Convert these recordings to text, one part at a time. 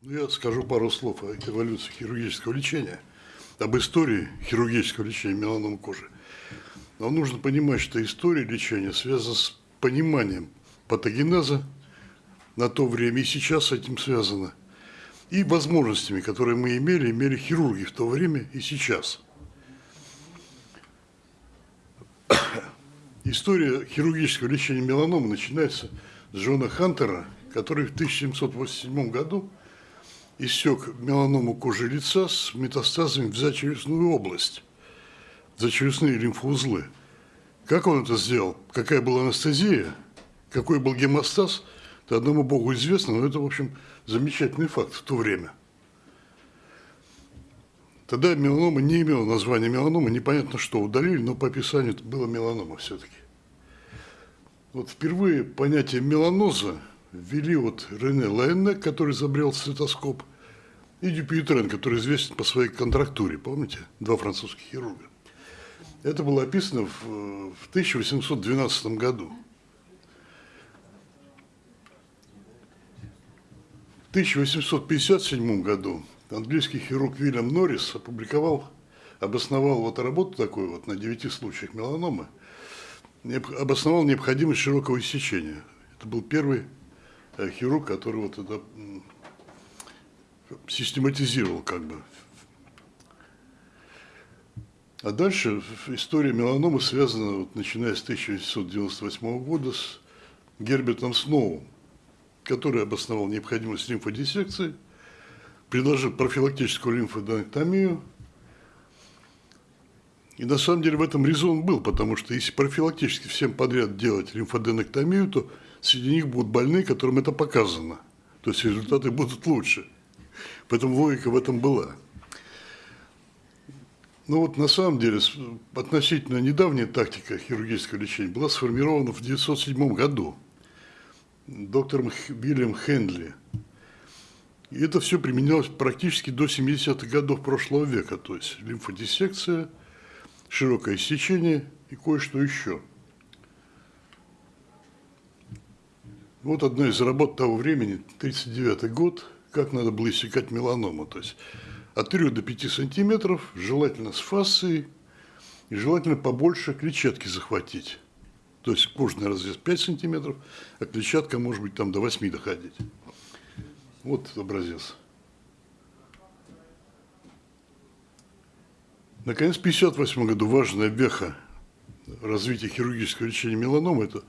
Ну, я скажу пару слов о эволюции хирургического лечения, об истории хирургического лечения меланомы кожи. Но нужно понимать, что история лечения связана с пониманием патогенеза на то время и сейчас с этим связано, и возможностями, которые мы имели, имели хирурги в то время и сейчас. История хирургического лечения меланомы начинается с Джона Хантера, который в 1787 году иссек меланому кожи лица с метастазами в зачелюстную область, зачелюстные лимфоузлы. Как он это сделал? Какая была анестезия? Какой был гемостаз? Это одному богу известно, но это, в общем, замечательный факт в то время. Тогда меланома не имела названия меланома, непонятно что удалили, но по описанию это было меланома все-таки. Вот впервые понятие меланоза ввели вот Рене Лайне, который изобрел стетоскоп, и Дюпьютрен, который известен по своей контрактуре, помните, два французских хирурга. Это было описано в, в 1812 году. В 1857 году английский хирург Вильям Норрис опубликовал, обосновал вот работу такую вот на девяти случаях меланомы, обосновал необходимость широкого иссечения. Это был первый хирург, который вот это систематизировал как бы. А дальше история меланомы связана, вот, начиная с 1998 года, с Гербертом Сноу, который обосновал необходимость лимфодиссекции, предложил профилактическую лимфоденектомию. И на самом деле в этом резон был, потому что если профилактически всем подряд делать лимфоденектомию, то среди них будут больные, которым это показано. То есть результаты будут лучше. Поэтому логика в этом была. Ну вот на самом деле относительно недавняя тактика хирургического лечения была сформирована в 1907 году доктором Вильям Хендли. И это все применялось практически до 70-х годов прошлого века, то есть лимфодиссекция, широкое сечение и кое-что еще – Вот одна из работ того времени, 1939 год, как надо было иссекать меланому. То есть от 3 до 5 сантиметров, желательно с фасцией, и желательно побольше клетчатки захватить. То есть кожный разрез 5 сантиметров, а клетчатка может быть там до 8 доходить. Вот образец. Наконец, в 1958 году важная веха развития хирургического лечения меланомы – это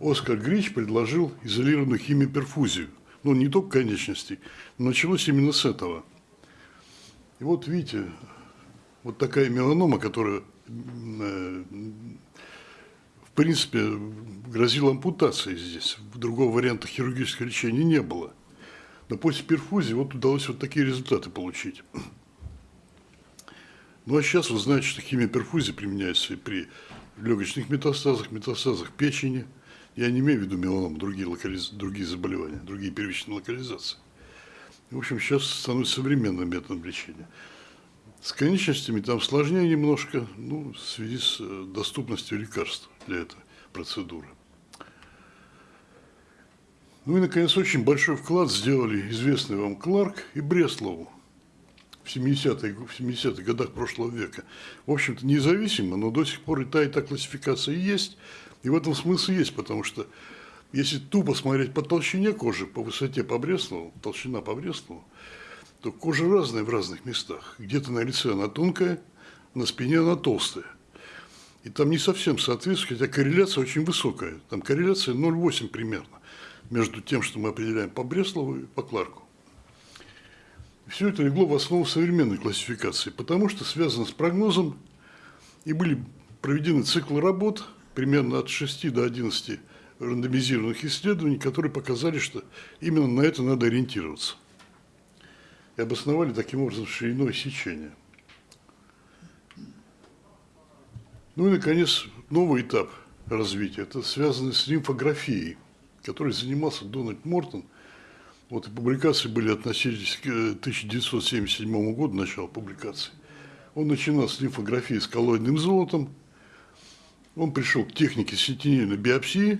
Оскар Грич предложил изолированную химиоперфузию. Ну, не только конечностей, но началось именно с этого. И вот видите, вот такая меланома, которая, э, в принципе, грозила ампутацией здесь. Другого варианта хирургического лечения не было. Но после перфузии вот удалось вот такие результаты получить. Ну а сейчас вы знаете, что химиоперфузия применяется и при легочных метастазах, метастазах печени – я не имею в виду меланом, другие, локализ... другие заболевания, другие первичные локализации. В общем, сейчас становится современным методом лечения. С конечностями там сложнее немножко, ну, в связи с э, доступностью лекарств для этой процедуры. Ну и, наконец, очень большой вклад сделали известный вам Кларк и Бреслову в 70-х в 70 годах прошлого века. В общем-то, независимо, но до сих пор и та, и та классификация есть – и в этом смысл есть, потому что если тупо смотреть по толщине кожи, по высоте по Бреслову, толщина по Бреслову, то кожа разная в разных местах. Где-то на лице она тонкая, на спине она толстая. И там не совсем соответствует, хотя корреляция очень высокая. Там корреляция 0,8 примерно между тем, что мы определяем по Бреслову и по Кларку. Все это легло в основу современной классификации, потому что связано с прогнозом, и были проведены циклы работ – примерно от 6 до 11 рандомизированных исследований, которые показали, что именно на это надо ориентироваться. И обосновали таким образом шириной сечения. Ну и, наконец, новый этап развития. Это связано с лимфографией, которой занимался Дональд Мортон. Вот и публикации были относились к 1977 году, начало публикации. Он начинал с лимфографии с коллоидным золотом, он пришел к технике сентинельной биопсии,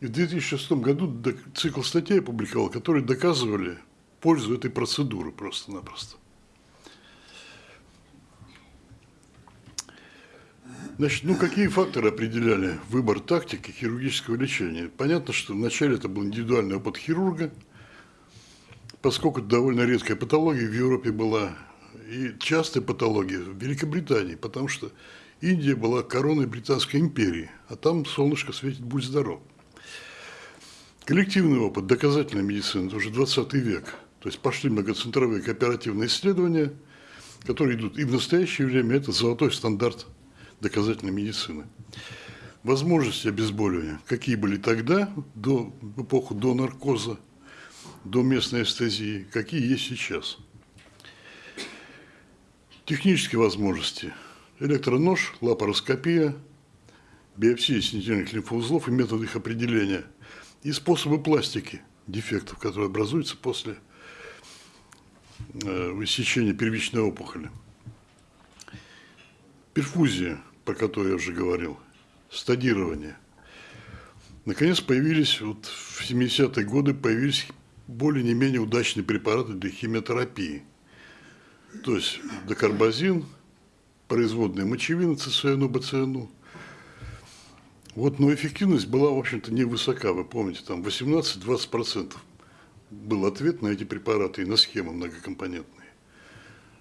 и в 2006 году цикл статей опубликовал, которые доказывали пользу этой процедуры просто-напросто. Значит, ну какие факторы определяли выбор тактики хирургического лечения? Понятно, что вначале это был индивидуальный опыт хирурга, поскольку довольно редкая патология в Европе была, и частая патология в Великобритании, потому что Индия была короной Британской империи, а там солнышко светит, будь здоров. Коллективный опыт, доказательная медицина, это уже 20 век. То есть пошли многоцентровые кооперативные исследования, которые идут и в настоящее время это золотой стандарт доказательной медицины. Возможности обезболивания, какие были тогда, до, в эпоху до наркоза, до местной анестезии, какие есть сейчас. Технические возможности. Электронож, лапароскопия, биопсия синтетических лимфоузлов и методы их определения. И способы пластики дефектов, которые образуются после э, высечения первичной опухоли. Перфузия, про которую я уже говорил, стадирование. Наконец появились, вот в 70-е годы появились более не менее удачные препараты для химиотерапии. То есть докарбазин, производная мочевина ЦСНУ, БЦНУ. Вот, но эффективность была, в общем-то, невысока, вы помните, там 18-20% был ответ на эти препараты и на схемы многокомпонентные.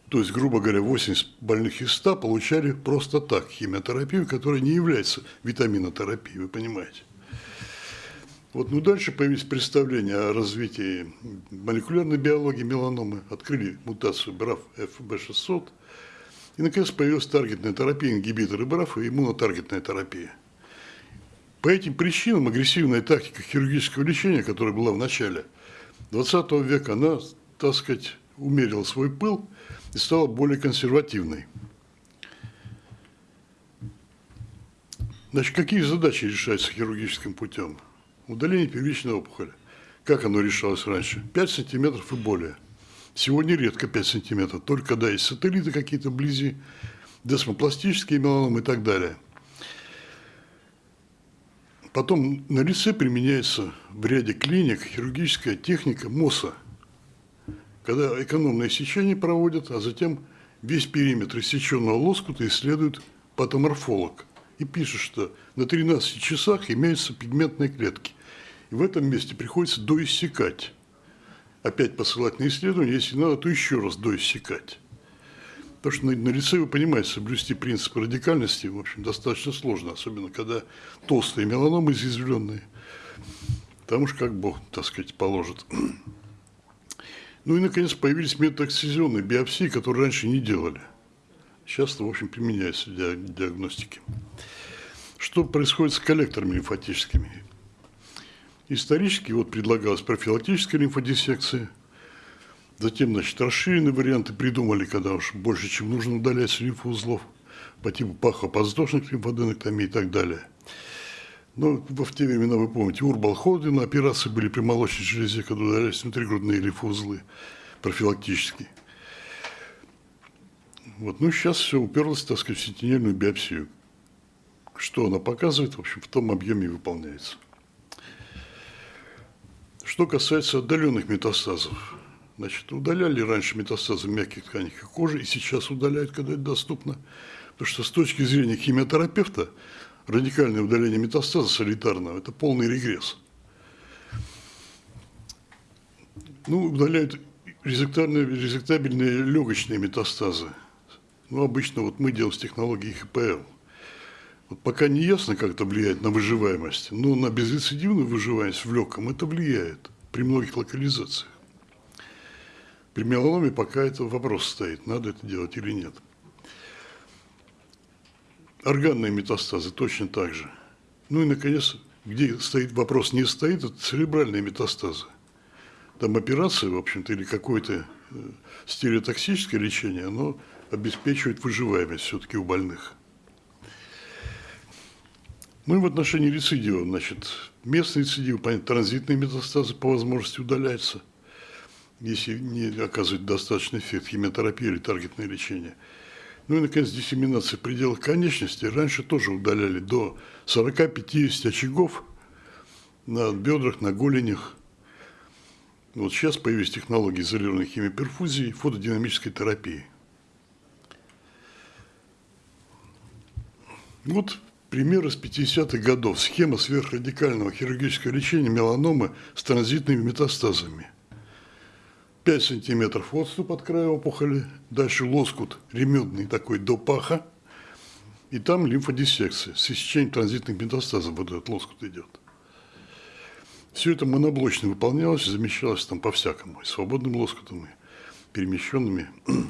То есть, грубо говоря, 80 больных из 100 получали просто так химиотерапию, которая не является витаминотерапией, вы понимаете. Вот, ну, дальше появились представления о развитии молекулярной биологии меланомы, открыли мутацию BRAF FB600, и, наконец, появилась таргетная терапия, ингибиторы BRAF и иммунотаргетная терапия. По этим причинам агрессивная тактика хирургического лечения, которая была в начале 20 века, она, так сказать, умерила свой пыл и стала более консервативной. Значит, какие задачи решаются хирургическим путем? Удаление первичной опухоли. Как оно решалось раньше? 5 сантиметров и более. Сегодня редко 5 сантиметров, только когда есть сателлиты какие-то вблизи, десмопластические меланомы и так далее. Потом на лице применяется в ряде клиник хирургическая техника МОСа – когда экономное сечение проводят, а затем весь периметр иссеченного лоскута исследует патоморфолог и пишет, что на 13 часах имеются пигментные клетки. И в этом месте приходится доиссекать. Опять посылать на исследование, если надо, то еще раз доиссекать. Потому что на, на лице, вы понимаете, соблюсти принцип радикальности, в общем, достаточно сложно, особенно когда толстые меланомы изъязвленные. Там уж как Бог, так сказать, положит. Ну и, наконец, появились методы акцизионной биопсии, которые раньше не делали. Сейчас в общем, применяется для диагностики. Что происходит с коллекторами лимфатическими? Исторически вот предлагалась профилактическая лимфодиссекция, затем, значит, расширенные варианты придумали, когда уж больше, чем нужно удалять лимфоузлов по типу пахоподвздошных лимфоденектомий и так далее – ну, в те времена, вы помните, Урбал Ходин, операции были при молочной железе, когда удалялись внутригрудные лимфоузлы профилактически. Вот, ну, сейчас все уперлось, так сказать, в сентинельную биопсию. Что она показывает, в общем, в том объеме и выполняется. Что касается отдаленных метастазов. Значит, удаляли раньше метастазы мягких тканей кожи, и сейчас удаляют, когда это доступно. Потому что с точки зрения химиотерапевта радикальное удаление метастаза солитарного – это полный регресс. Ну, удаляют резектабельные легочные метастазы. Ну, обычно вот мы делаем с технологией ХПЛ. Вот пока не ясно, как это влияет на выживаемость, но на безрецидивную выживаемость в легком это влияет при многих локализациях. При меланоме пока это вопрос стоит, надо это делать или нет. Органные метастазы точно так же. Ну и, наконец, где стоит вопрос не стоит, это церебральные метастазы. Там операция, в общем-то, или какое-то э, стереотоксическое лечение, оно обеспечивает выживаемость все-таки у больных. Ну и в отношении рецидива, значит, местный рецидив, понятно, транзитные метастазы по возможности удаляются, если не оказывает достаточный эффект химиотерапии или таргетное лечение – ну и, наконец, диссеминация в пределах конечности. Раньше тоже удаляли до 40-50 очагов на бедрах, на голенях. Вот сейчас появились технологии изолированной химиоперфузии и фотодинамической терапии. Вот пример из 50-х годов. Схема сверхрадикального хирургического лечения меланомы с транзитными метастазами. 5 сантиметров отступ от края опухоли, дальше лоскут ремедный такой до паха, и там лимфодиссекция с иссечением транзитных метастазов вот этот лоскут идет. Все это моноблочно выполнялось, замещалось там по-всякому, и свободным лоскутом, и перемещенными.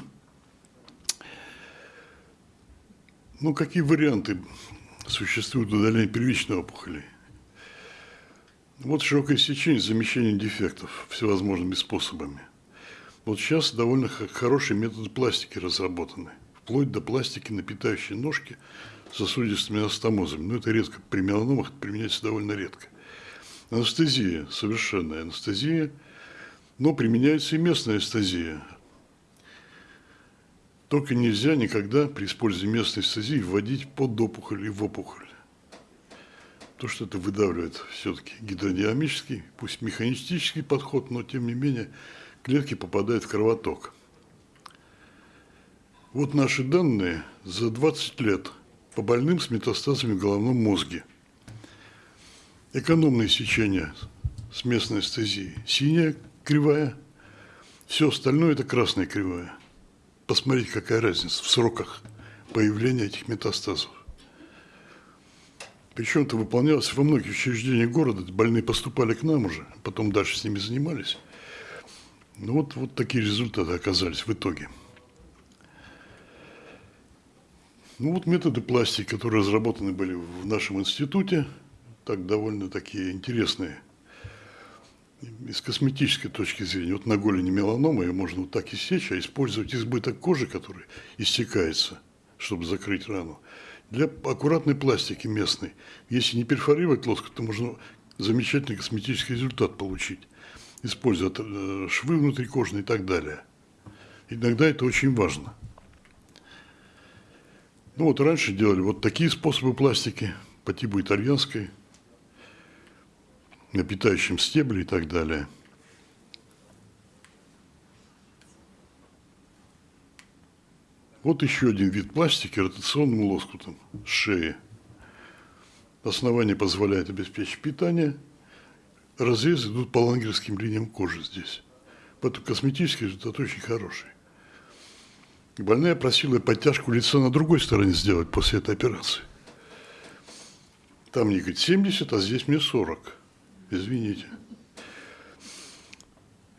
Ну, какие варианты существуют удаления первичной опухоли? Вот широкое сечение с замещением дефектов всевозможными способами. Вот сейчас довольно хорошие методы пластики разработаны, вплоть до пластики на питающей ножки сосудистыми анастомозами. Но это редко, при меланомах это применяется довольно редко. Анестезия, совершенная анестезия, но применяется и местная анестезия. Только нельзя никогда при использовании местной анестезии вводить под опухоль и в опухоль. То, что это выдавливает все-таки гидродинамический, пусть механистический подход, но тем не менее клетки попадают в кровоток. Вот наши данные за 20 лет по больным с метастазами в головном мозге – экономное сечение с местной анестезией. Синяя кривая, все остальное это красная кривая. Посмотрите, какая разница в сроках появления этих метастазов. Причем это выполнялось во многих учреждениях города. Больные поступали к нам уже, потом дальше с ними занимались. Ну вот, вот такие результаты оказались в итоге. Ну вот методы пластики, которые разработаны были в нашем институте – так довольно такие интересные из косметической точки зрения. Вот на голени меланома ее можно вот так иссечь, а использовать избыток кожи, который истекается, чтобы закрыть рану. Для аккуратной пластики местной, если не перфорировать лоскут, то можно замечательный косметический результат получить, используя э, швы внутрикожные и так далее. Иногда это очень важно. Ну вот раньше делали вот такие способы пластики по типу итальянской, на питающем стебле и так далее. Вот еще один вид пластики ротационным лоскутом шеи. Основание позволяет обеспечить питание. Разрезы идут по лангерским линиям кожи здесь. Поэтому косметический результат очень хороший. Больная просила подтяжку лица на другой стороне сделать после этой операции. Там мне говорит 70, а здесь мне 40 извините.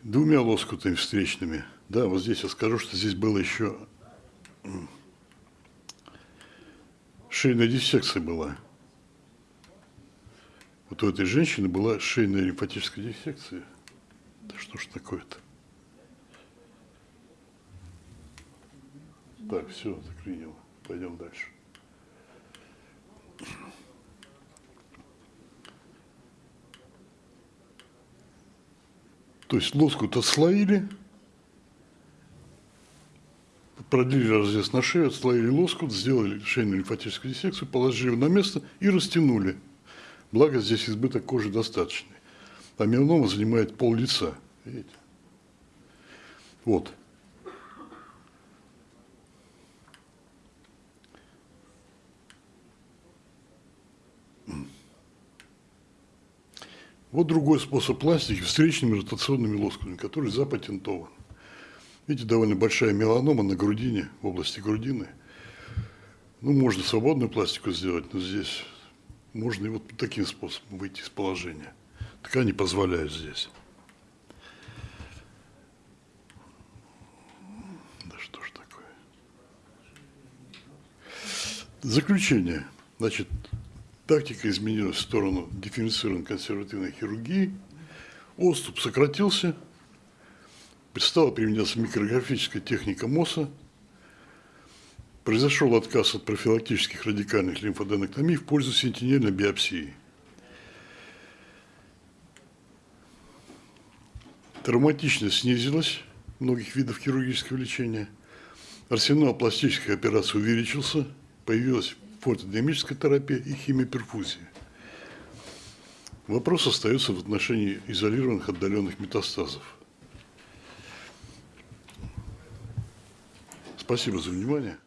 Двумя лоскутами встречными. Да, вот здесь я скажу, что здесь было еще шейная диссекция была. Вот у этой женщины была шейная лимфатическая диссекция. Да что ж такое-то? Так, все, заклинило. Пойдем дальше. То есть лоскут отслоили, продлили разрез на шею, отслоили лоскут, сделали шейную лимфатическую диссекцию, положили на место и растянули. Благо здесь избыток кожи достаточный. А меланома занимает пол лица. Видите? Вот. Вот другой способ пластики встречными ротационными лоскутами, который запатентован. Видите, довольно большая меланома на грудине, в области грудины. Ну, можно свободную пластику сделать, но здесь можно и вот таким способом выйти из положения. Ткани не позволяют здесь. Да что ж такое. Заключение. Значит, Тактика изменилась в сторону дифференцированной консервативной хирургии. Оступ сократился. Стала применяться микрографическая техника МОСа. Произошел отказ от профилактических радикальных лимфоденоктомий в пользу сентинельной биопсии. Травматичность снизилась многих видов хирургического лечения. Арсенал пластических операций увеличился. Появилась фотодинамическая терапия и химиоперфузия. Вопрос остается в отношении изолированных отдаленных метастазов. Спасибо за внимание.